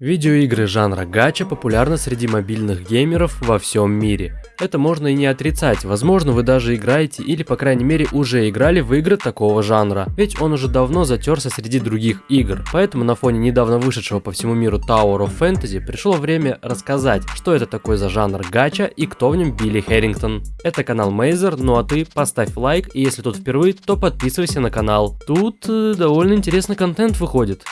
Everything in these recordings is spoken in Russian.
Видеоигры жанра гача популярны среди мобильных геймеров во всем мире. Это можно и не отрицать, возможно вы даже играете или по крайней мере уже играли в игры такого жанра, ведь он уже давно затерся среди других игр. Поэтому на фоне недавно вышедшего по всему миру Tower of Fantasy пришло время рассказать, что это такое за жанр гача и кто в нем Билли Хэррингтон. Это канал Мейзер, ну а ты поставь лайк и если тут впервые, то подписывайся на канал. Тут э, довольно интересный контент выходит.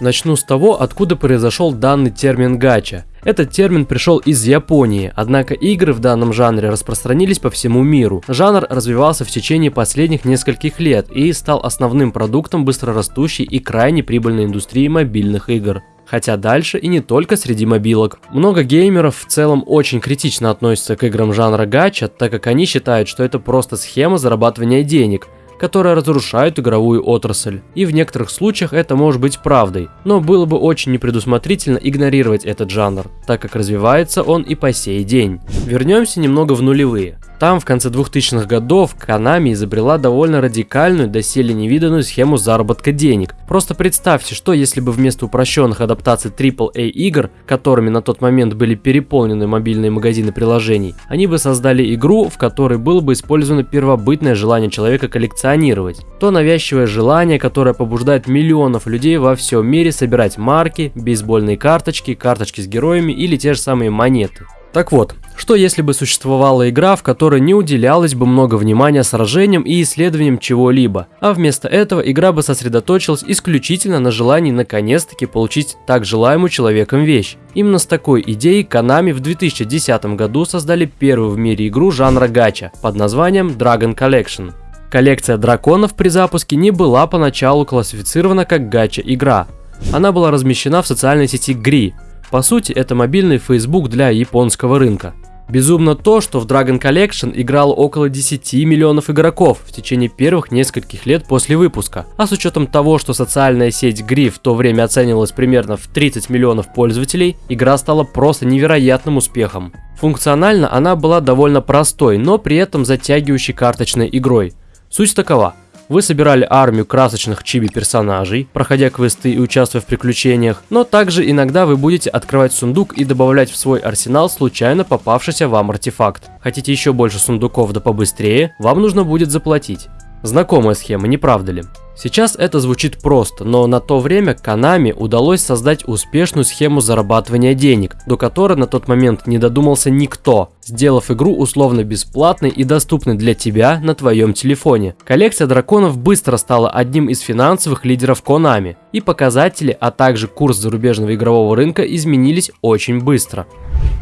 Начну с того, откуда произошел данный термин гача. Этот термин пришел из Японии, однако игры в данном жанре распространились по всему миру. Жанр развивался в течение последних нескольких лет и стал основным продуктом быстрорастущей и крайне прибыльной индустрии мобильных игр. Хотя дальше и не только среди мобилок. Много геймеров в целом очень критично относятся к играм жанра гача, так как они считают, что это просто схема зарабатывания денег, которые разрушают игровую отрасль. И в некоторых случаях это может быть правдой, но было бы очень непредусмотрительно игнорировать этот жанр, так как развивается он и по сей день. Вернемся немного в нулевые. Там в конце 2000-х годов Konami изобрела довольно радикальную, доселе невиданную схему заработка денег. Просто представьте, что если бы вместо упрощенных адаптаций AAA игр, которыми на тот момент были переполнены мобильные магазины приложений, они бы создали игру, в которой было бы использовано первобытное желание человека коллекционировать. То навязчивое желание, которое побуждает миллионов людей во всем мире собирать марки, бейсбольные карточки, карточки с героями или те же самые монеты. Так вот, что если бы существовала игра, в которой не уделялось бы много внимания сражениям и исследованиям чего-либо, а вместо этого игра бы сосредоточилась исключительно на желании наконец-таки получить так желаемую человеком вещь. Именно с такой идеей Konami в 2010 году создали первую в мире игру жанра гача под названием Dragon Collection. Коллекция драконов при запуске не была поначалу классифицирована как гача игра. Она была размещена в социальной сети Gri, по сути, это мобильный Facebook для японского рынка. Безумно то, что в Dragon Collection играло около 10 миллионов игроков в течение первых нескольких лет после выпуска. А с учетом того, что социальная сеть Gri в то время оценивалась примерно в 30 миллионов пользователей, игра стала просто невероятным успехом. Функционально она была довольно простой, но при этом затягивающей карточной игрой. Суть такова – вы собирали армию красочных чиби-персонажей, проходя квесты и участвуя в приключениях, но также иногда вы будете открывать сундук и добавлять в свой арсенал случайно попавшийся вам артефакт. Хотите еще больше сундуков да побыстрее, вам нужно будет заплатить. Знакомая схема, не правда ли? Сейчас это звучит просто, но на то время Konami удалось создать успешную схему зарабатывания денег, до которой на тот момент не додумался никто, сделав игру условно бесплатной и доступной для тебя на твоем телефоне. Коллекция драконов быстро стала одним из финансовых лидеров Konami, и показатели, а также курс зарубежного игрового рынка изменились очень быстро.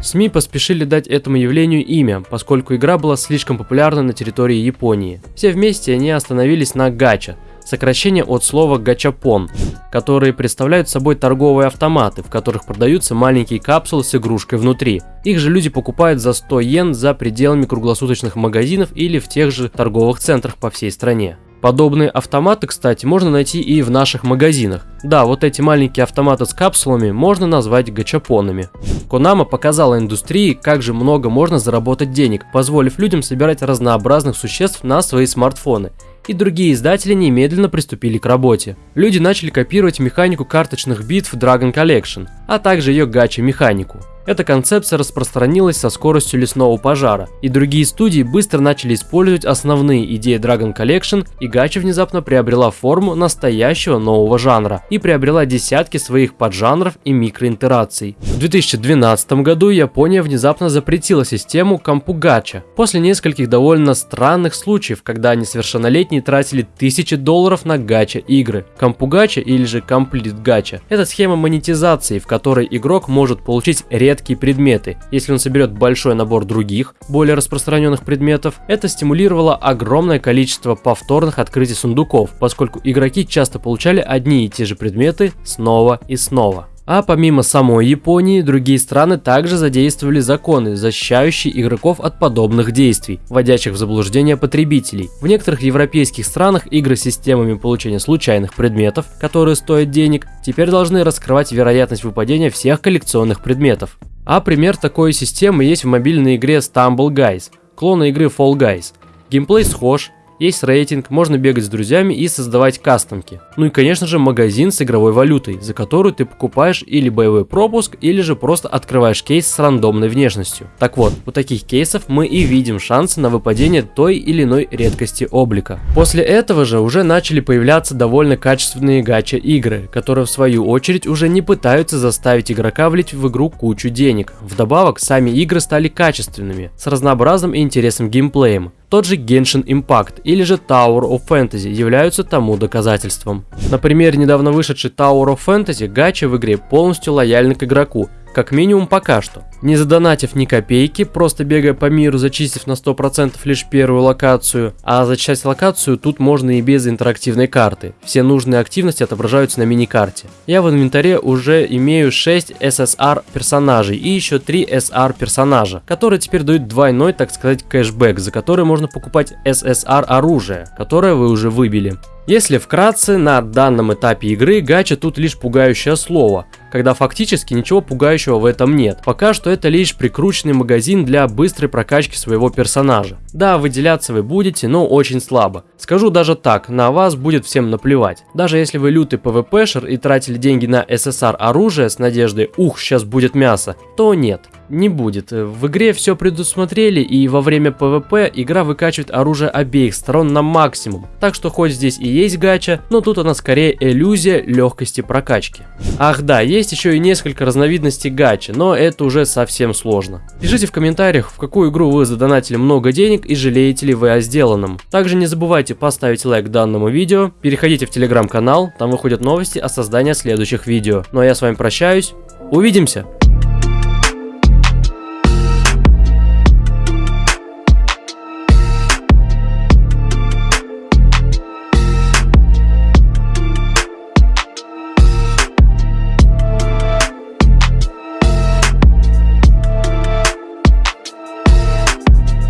СМИ поспешили дать этому явлению имя, поскольку игра была слишком популярна на территории Японии. Все вместе они остановились на гача, сокращение от слова гачапон, которые представляют собой торговые автоматы, в которых продаются маленькие капсулы с игрушкой внутри. Их же люди покупают за 100 йен за пределами круглосуточных магазинов или в тех же торговых центрах по всей стране. Подобные автоматы, кстати, можно найти и в наших магазинах. Да, вот эти маленькие автоматы с капсулами можно назвать гачапонами. Konami показала индустрии, как же много можно заработать денег, позволив людям собирать разнообразных существ на свои смартфоны и другие издатели немедленно приступили к работе. Люди начали копировать механику карточных битв Dragon Collection, а также ее гача-механику. Эта концепция распространилась со скоростью лесного пожара, и другие студии быстро начали использовать основные идеи Dragon Collection, и гача внезапно приобрела форму настоящего нового жанра и приобрела десятки своих поджанров и микроинтераций. В 2012 году Япония внезапно запретила систему Кампугача после нескольких довольно странных случаев, когда несовершеннолетние тратили тысячи долларов на гача игры. Кампугача или же Complete Gacha – это схема монетизации, в которой игрок может получить редкие редкие предметы. Если он соберет большой набор других, более распространенных предметов, это стимулировало огромное количество повторных открытий сундуков, поскольку игроки часто получали одни и те же предметы снова и снова. А помимо самой Японии, другие страны также задействовали законы, защищающие игроков от подобных действий, вводящих в заблуждение потребителей. В некоторых европейских странах игры с системами получения случайных предметов, которые стоят денег, теперь должны раскрывать вероятность выпадения всех коллекционных предметов. А пример такой системы есть в мобильной игре Stumble Guys, клона игры Fall Guys. Геймплей схож, есть рейтинг, можно бегать с друзьями и создавать кастомки. Ну и конечно же магазин с игровой валютой, за которую ты покупаешь или боевой пропуск, или же просто открываешь кейс с рандомной внешностью. Так вот, у таких кейсов мы и видим шансы на выпадение той или иной редкости облика. После этого же уже начали появляться довольно качественные гача игры, которые в свою очередь уже не пытаются заставить игрока влить в игру кучу денег. Вдобавок, сами игры стали качественными, с разнообразным и интересным геймплеем. Тот же Genshin Impact или же Tower of Fantasy являются тому доказательством. Например, недавно вышедший Tower of Fantasy гача в игре полностью лояльны к игроку, как минимум пока что. Не задонатив ни копейки, просто бегая по миру, зачистив на 100% лишь первую локацию, а зачищать локацию тут можно и без интерактивной карты. Все нужные активности отображаются на мини-карте. Я в инвентаре уже имею 6 SSR персонажей и еще 3 SR персонажа, которые теперь дают двойной, так сказать, кэшбэк, за который можно покупать SSR оружие, которое вы уже выбили. Если вкратце, на данном этапе игры гача тут лишь пугающее слово, когда фактически ничего пугающего в этом нет. Пока что это лишь прикрученный магазин для быстрой прокачки своего персонажа. Да, выделяться вы будете, но очень слабо. Скажу даже так, на вас будет всем наплевать. Даже если вы лютый пвпшер и тратили деньги на СССР оружие с надеждой «ух, сейчас будет мясо», то нет не будет. В игре все предусмотрели и во время PvP игра выкачивает оружие обеих сторон на максимум. Так что хоть здесь и есть гача, но тут она скорее иллюзия легкости прокачки. Ах да, есть еще и несколько разновидностей гачи, но это уже совсем сложно. Пишите в комментариях, в какую игру вы задонатили много денег и жалеете ли вы о сделанном. Также не забывайте поставить лайк данному видео, переходите в телеграм-канал, там выходят новости о создании следующих видео. Ну а я с вами прощаюсь, увидимся!